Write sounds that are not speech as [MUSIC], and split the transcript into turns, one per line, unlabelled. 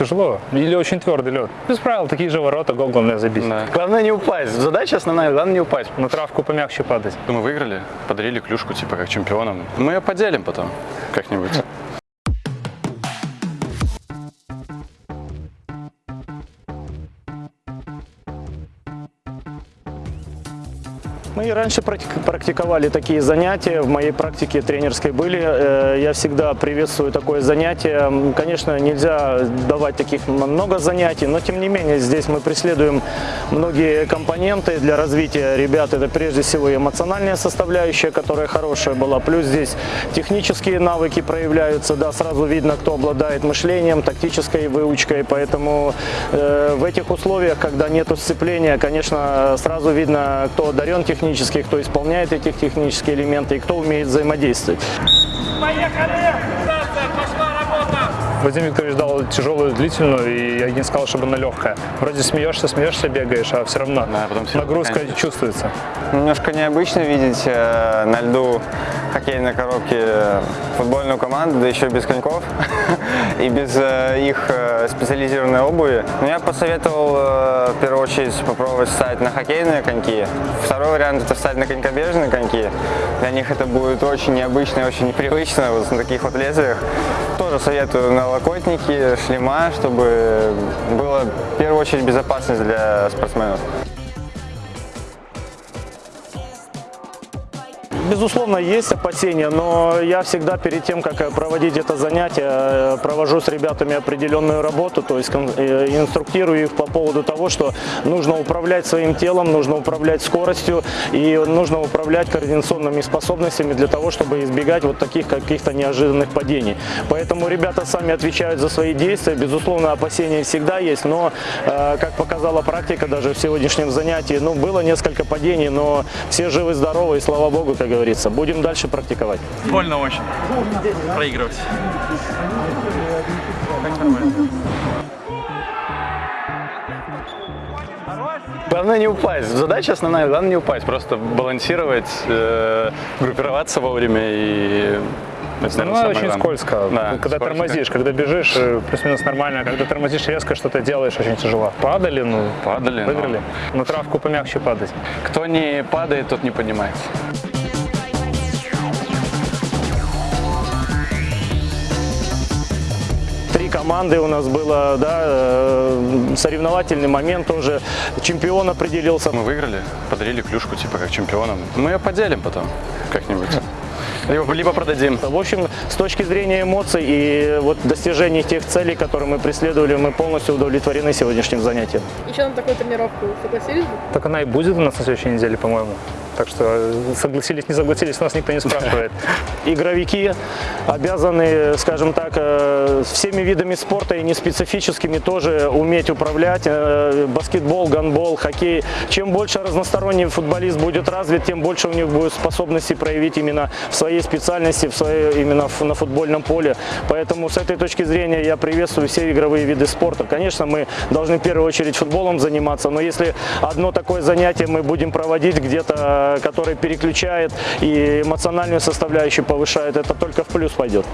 Тяжело. Или очень твердый лед. Без правил, такие же ворота, гол главное забить.
Да.
Главное не упасть. Задача основная, главное не упасть.
На травку помягче падать.
Мы выиграли, подарили клюшку, типа, как чемпионам. Мы ее поделим потом как-нибудь.
Мы и раньше практи- практиковали такие занятия, в моей практике тренерской были. Э, Я всегда приветствую такое занятие. Конечно, нельзя давать таких много занятий, но тем не менее здесь мы преследуем многие компоненты для развития ребят. Это прежде всего эмоциональная составляющая, которая хорошая была. Плюс здесь технические навыки проявляются. Да, сразу видно, кто обладает мышлением, тактической выучкой. Поэтому э, в этих условиях, когда нет сцепления, конечно, сразу видно, кто одарен технически, кто исполняет эти технические элементы и кто умеет взаимодействовать.
Вадим Викторович дал тяжелую, длительную, и я не сказал, чтобы она легкая. Вроде смеешься, смеешься, бегаешь, а все равно
Да, потом сил
нагрузка
нет.
чувствуется.
Немножко необычно видеть э, на льду хоккейной коробки футбольную команду, да еще без коньков [LAUGHS] и без э, их э, специализированной обуви. Но я посоветовал э, в первую очередь попробовать встать на хоккейные коньки. Второй вариант это встать на конькобежные коньки. Для них это будет очень необычно и очень непривычно вот на таких вот лезвиях. Тоже советую налокотники, шлема, чтобы было в первую очередь безопасность для спортсменов.
Безусловно, есть опасения, но я всегда перед тем, как э, проводить это занятие, э, провожу с ребятами определенную работу, то есть э, инструктирую их по поводу того, что нужно управлять своим телом, нужно управлять скоростью и нужно управлять координационными способностями для того, чтобы избегать вот таких каких-то неожиданных падений. Поэтому ребята сами отвечают за свои действия. Безусловно, опасения всегда есть, но, как показала практика даже в сегодняшнем занятии, ну, было несколько падений, но все живы-здоровы, и слава богу, как говорится. Будем дальше практиковать.
Больно очень проигрывать.
Главное не упасть. Задача основная, главное не упасть. Просто балансировать, э, группироваться вовремя и... это, наверное,
Ну, очень
главное.
скользко.
Да,
когда
скользко.
тормозишь, когда бежишь, э, плюс-минус нормально. Когда тормозишь резко, что-то делаешь, очень тяжело. Падали, ну,
Падали, но
выиграли. На травку помягче падать.
Кто не падает, тот не поднимается.
Команды у нас было, да, э, соревновательный момент тоже. Чемпион определился.
Мы выиграли, подарили клюшку, типа, как чемпионам. Мы ее поделим потом как-нибудь.
Либо, либо продадим. В общем, с точки зрения эмоций и вот достижений тех целей, которые мы преследовали, мы полностью удовлетворены сегодняшним занятием.
Еще на такую тренировку согласились бы?
Так она и будет у нас на следующей неделе, по-моему. Так что э, согласились, не согласились, нас никто не спрашивает.
Игровики обязаны, скажем так, э, всеми видами спорта и не специфическими тоже уметь управлять. Э, Баскетбол, гандбол, хоккей. Чем больше разносторонний футболист будет развит, тем больше у них будет способности проявить именно в своей специальности, в своей, именно на футбольном поле. Поэтому с этой точки зрения я приветствую все игровые виды спорта. Конечно, мы должны в первую очередь футболом заниматься, но если одно такое занятие мы будем проводить где-то, э, которое переключает и эмоциональную составляющую повышает, это только в плюс пойдет.